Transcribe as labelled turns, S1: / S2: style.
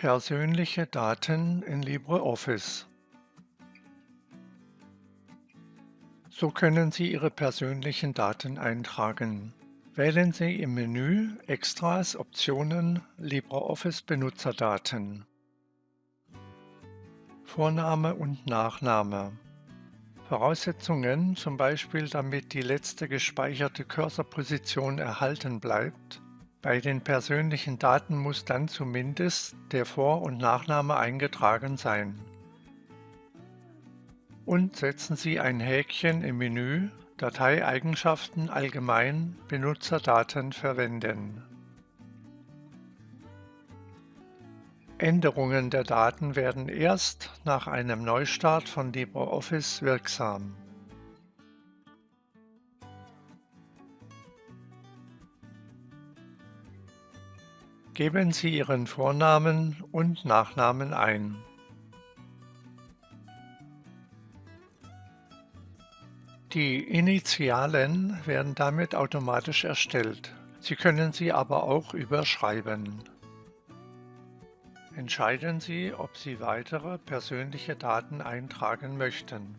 S1: Persönliche Daten in LibreOffice. So können Sie Ihre persönlichen Daten eintragen. Wählen Sie im Menü Extras Optionen LibreOffice Benutzerdaten. Vorname und Nachname. Voraussetzungen, zum Beispiel damit die letzte gespeicherte Cursorposition erhalten bleibt, bei den persönlichen Daten muss dann zumindest der Vor- und Nachname eingetragen sein. Und setzen Sie ein Häkchen im Menü Dateieigenschaften allgemein Benutzerdaten verwenden. Änderungen der Daten werden erst nach einem Neustart von LibreOffice wirksam. Geben Sie Ihren Vornamen und Nachnamen ein. Die Initialen werden damit automatisch erstellt. Sie können sie aber auch überschreiben. Entscheiden Sie, ob Sie weitere persönliche Daten eintragen möchten.